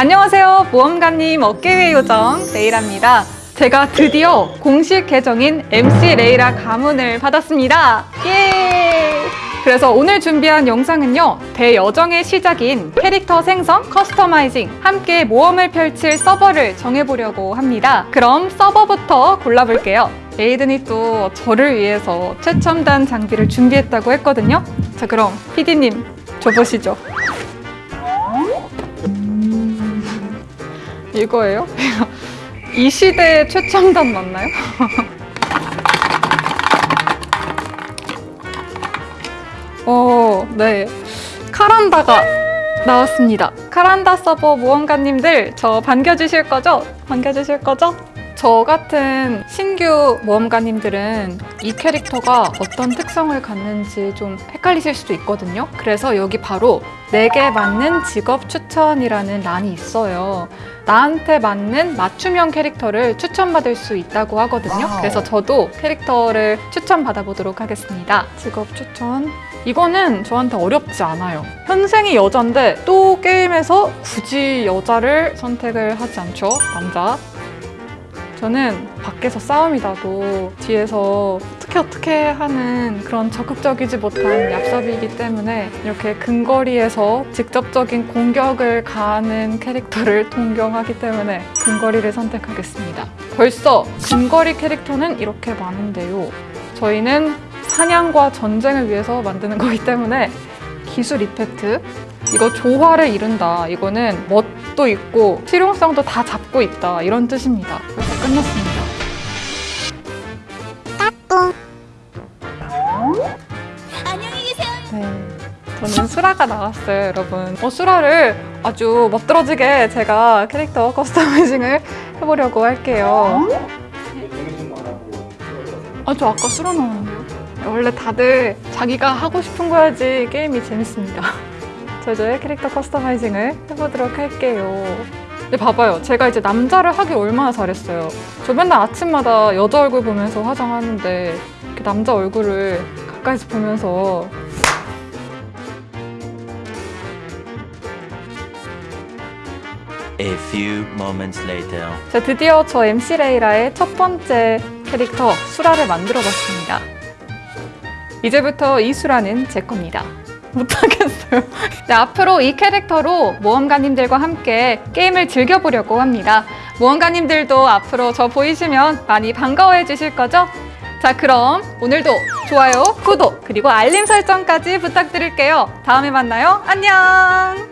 안녕하세요. 모험가님 어깨위의 요정 레이라입니다. 제가 드디어 공식 계정인 MC 레이라 가문을 받았습니다. 예! 그래서 오늘 준비한 영상은요. 대여정의 시작인 캐릭터 생성, customizing, 함께 모험을 펼칠 서버를 정해보려고 합니다. 그럼 서버부터 골라볼게요. 에이든이 또 저를 위해서 최첨단 장비를 준비했다고 했거든요. 자 그럼 PD님 줘보시죠. 이거예요? 이 시대의 최첨단 맞나요? 어, 네. 카란다가 나왔습니다. 카란다 서버 모험가님들 저 반겨주실 거죠? 반겨주실 거죠? 저 같은 신규 모험가님들은 이 캐릭터가 어떤 특성을 갖는지 좀 헷갈리실 수도 있거든요. 그래서 여기 바로 내게 맞는 직업 추천이라는 란이 있어요. 나한테 맞는 맞춤형 캐릭터를 추천받을 수 있다고 하거든요. Wow. 그래서 저도 캐릭터를 추천받아 보도록 하겠습니다. 직업 추천. 이거는 저한테 어렵지 않아요. 현생이 여잔데 또 게임에서 굳이 여자를 선택을 하지 않죠. 남자. 저는 밖에서 싸움이 나도 뒤에서 어떻게 어떻게 하는 그런 적극적이지 못한 얍삽이기 때문에 이렇게 근거리에서 직접적인 공격을 가하는 캐릭터를 동경하기 때문에 근거리를 선택하겠습니다. 벌써 근거리 캐릭터는 이렇게 많은데요. 저희는 사냥과 전쟁을 위해서 만드는 거기 때문에 기술 이펙트 이거 조화를 이룬다 이거는 멋도 있고 실용성도 다 잡고 있다 이런 뜻입니다 끝났습니다. 안녕히 계세요. 네. 저는 수라가 나왔어요 여러분. 어, 수라를 아주 멋들어지게 제가 캐릭터 커스터마이징을 해보려고 할게요. 아저 아까 수라 나왔는데요? 원래 다들 자기가 하고 싶은 거 해야지 게임이 재밌습니다. 저 저의 캐릭터 커스터마이징을 해보도록 할게요 근데 봐봐요 제가 이제 남자를 하기 얼마나 잘했어요 저 맨날 아침마다 여자 얼굴 보면서 화장하는데 이렇게 남자 얼굴을 가까이서 보면서 A few moments later. 자, 드디어 저 MC 레이라의 첫 번째 캐릭터 수라를 만들어 봤습니다. 이제부터 이 수라는 제 겁니다. 못하겠어요. 네, 앞으로 이 캐릭터로 모험가님들과 함께 게임을 즐겨보려고 합니다. 모험가님들도 앞으로 저 보이시면 많이 반가워해 주실 거죠? 자, 그럼 오늘도 좋아요, 구독, 그리고 알림 설정까지 부탁드릴게요. 다음에 만나요. 안녕!